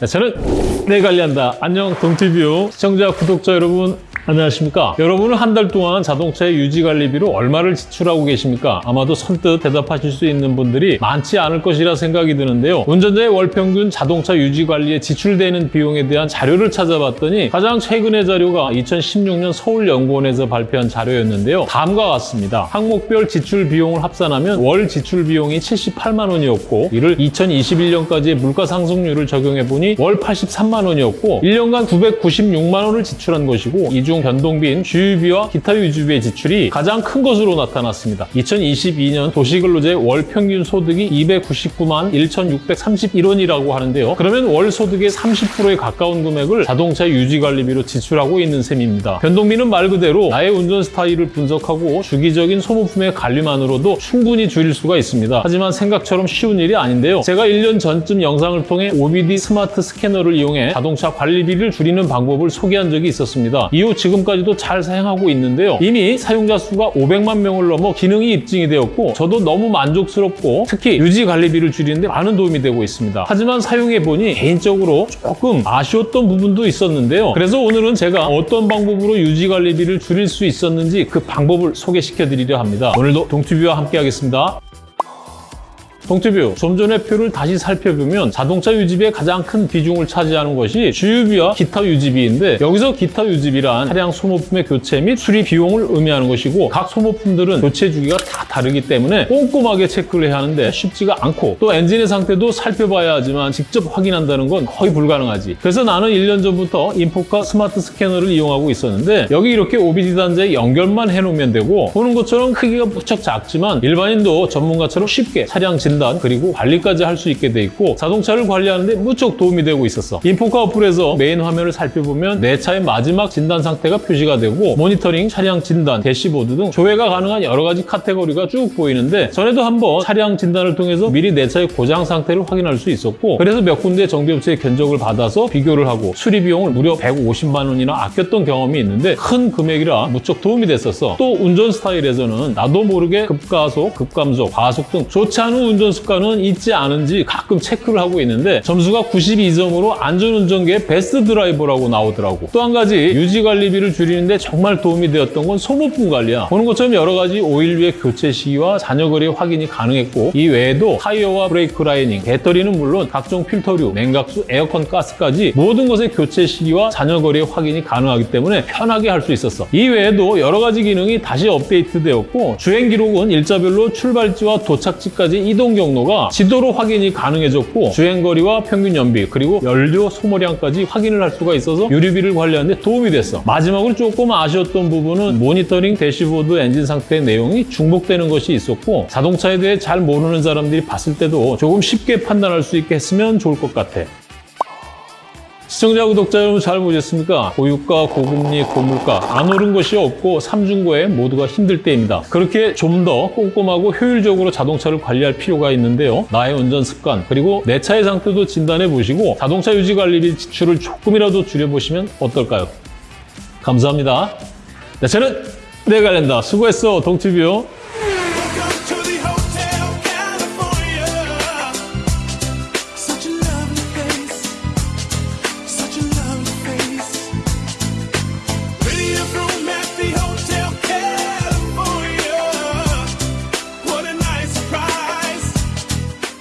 네, 저는 내 관리한다. 안녕 동티뷰 시청자 구독자 여러분 안녕하십니까? 여러분은 한 달 동안 자동차의 유지 관리비로 얼마를 지출하고 계십니까? 아마도 선뜻 대답하실 수 있는 분들이 많지 않을 것이라 생각이 드는데요. 운전자의 월 평균 자동차 유지 관리에 지출되는 비용에 대한 자료를 찾아봤더니 가장 최근의 자료가 2016년 서울연구원에서 발표한 자료였는데요. 다음과 같습니다. 항목별 지출 비용을 합산하면 월 지출 비용이 78만 원이었고 이를 2021년까지의 물가 상승률을 적용해 보니 월 83만 원이었고 1년간 996만 원을 지출한 것이고 이중 변동비인 주유비와 기타 유지비의 지출이 가장 큰 것으로 나타났습니다. 2022년 도시근로자의 월 평균 소득이 299만 1,631원이라고 하는데요. 그러면 월 소득의 30%에 가까운 금액을 자동차 유지 관리비로 지출하고 있는 셈입니다. 변동비는 말 그대로 나의 운전 스타일을 분석하고 주기적인 소모품의 관리만으로도 충분히 줄일 수가 있습니다. 하지만 생각처럼 쉬운 일이 아닌데요. 제가 1년 전쯤 영상을 통해 OBD 스마트 스캐너를 이용해 자동차 관리비를 줄이는 방법을 소개한 적이 있었습니다. 이후 지금까지도 잘 사용하고 있는데요. 이미 사용자 수가 500만 명을 넘어 기능이 입증이 되었고 저도 너무 만족스럽고 특히 유지 관리비를 줄이는데 많은 도움이 되고 있습니다. 하지만 사용해 보니 개인적으로 조금 아쉬웠던 부분도 있었는데요. 그래서 오늘은 제가 어떤 방법으로 유지 관리비를 줄일 수 있었는지 그 방법을 소개시켜 드리려 합니다. 오늘도 동튜브와 함께 하겠습니다. 동튜브, 좀 전에 표를 다시 살펴보면 자동차 유지비의 가장 큰 비중을 차지하는 것이 주유비와 기타 유지비인데 여기서 기타 유지비란 차량 소모품의 교체 및 수리 비용을 의미하는 것이고 각 소모품들은 교체 주기가 다 다르기 때문에 꼼꼼하게 체크를 해야 하는데 쉽지가 않고 또 엔진의 상태도 살펴봐야 하지만 직접 확인한다는 건 거의 불가능하지. 그래서 나는 1년 전부터 Infocar smart 스캐너를 이용하고 있었는데 여기 이렇게 OBD 단자에 연결만 해놓으면 되고 보는 것처럼 크기가 무척 작지만 일반인도 전문가처럼 쉽게 차량 진 진단 그리고 관리까지 할 수 있게 돼 있고 자동차를 관리하는데 무척 도움이 되고 있었어. Infocar 어플에서 메인 화면을 살펴보면 내 차의 마지막 진단 상태가 표시가 되고 모니터링, 차량 진단, 대시보드 등 조회가 가능한 여러 가지 카테고리가 쭉 보이는데 전에도 한번 차량 진단을 통해서 미리 내 차의 고장 상태를 확인할 수 있었고 그래서 몇 군데 정비업체의 견적을 받아서 비교를 하고 수리 비용을 무려 150만 원이나 아꼈던 경험이 있는데 큰 금액이라 무척 도움이 됐었어. 또 운전 스타일에서는 나도 모르게 급가속, 급감속, 과속 등 좋지 않은 운전 운전 습관은 있지 않은지 가끔 체크를 하고 있는데 점수가 92점으로 안전운전계의 베스트 드라이버라고 나오더라고. 또 한 가지 유지 관리비를 줄이는데 정말 도움이 되었던 건 소모품 관리야. 보는 것처럼 여러 가지 오일류의 교체 시기와 잔여 거리 확인이 가능했고 이 외에도 타이어와 브레이크 라이닝, 배터리는 물론 각종 필터류, 냉각수, 에어컨 가스까지 모든 것의 교체 시기와 잔여 거리의 확인이 가능하기 때문에 편하게 할 수 있었어. 이 외에도 여러 가지 기능이 다시 업데이트되었고 주행 기록은 일자별로 출발지와 도착지까지 이동 경로가 지도로 확인이 가능해졌고 주행거리와 평균 연비 그리고 연료 소모량까지 확인을 할 수가 있어서 유류비를 관리하는 데 도움이 됐어. 마지막으로 조금 아쉬웠던 부분은 모니터링 대시보드 엔진 상태 내용이 중복되는 것이 있었고 자동차에 대해 잘 모르는 사람들이 봤을 때도 조금 쉽게 판단할 수 있게 했으면 좋을 것 같아. 시청자, 구독자 여러분 잘 보셨습니까? 고유가, 고금리, 고물가 안 오른 것이 없고 삼중고에 모두가 힘들 때입니다. 그렇게 좀 더 꼼꼼하고 효율적으로 자동차를 관리할 필요가 있는데요. 나의 운전 습관 그리고 내 차의 상태도 진단해 보시고 자동차 유지 관리비 지출을 조금이라도 줄여보시면 어떨까요? 감사합니다. 네, 저는 내관련다 수고했어, 동티뷰.